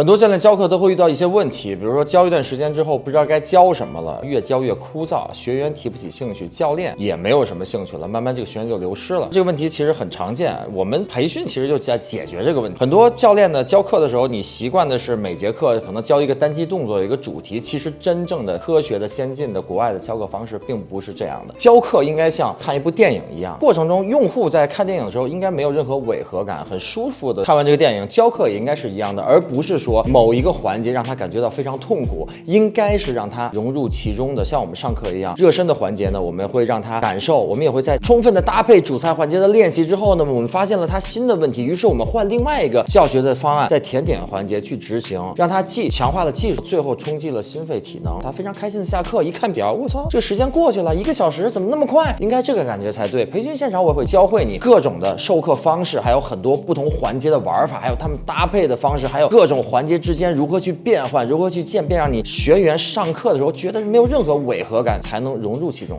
很多教练教课都会遇到一些问题，比如说教一段时间之后不知道该教什么了，越教越枯燥，学员提不起兴趣，教练也没有什么兴趣了，慢慢这个学员就流失了。这个问题其实很常见，我们培训其实就在解决这个问题。很多教练呢教课的时候，你习惯的是每节课可能教一个单机动作，一个主题，其实真正的科学的、先进的国外的教课方式并不是这样的。教课应该像看一部电影一样，过程中用户在看电影的时候应该没有任何违和感，很舒服的看完这个电影。教课也应该是一样的，而不是说说某一个环节让他感觉到非常痛苦，应该是让他融入其中的。像我们上课一样，热身的环节呢，我们会让他感受，我们也会在充分的搭配主菜环节的练习之后呢，我们发现了他新的问题，于是我们换另外一个教学的方案，在甜点环节去执行，让他既强化了技术，最后冲击了心肺体能，他非常开心的下课，一看表，我操，这时间过去了一个小时，怎么那么快？应该这个感觉才对。培训现场我也会教会你各种的授课方式，还有很多不同环节的玩法，还有他们搭配的方式，还有各种环节之间如何去变换，如何去渐变，让你学员上课的时候觉得没有任何违和感，才能融入其中。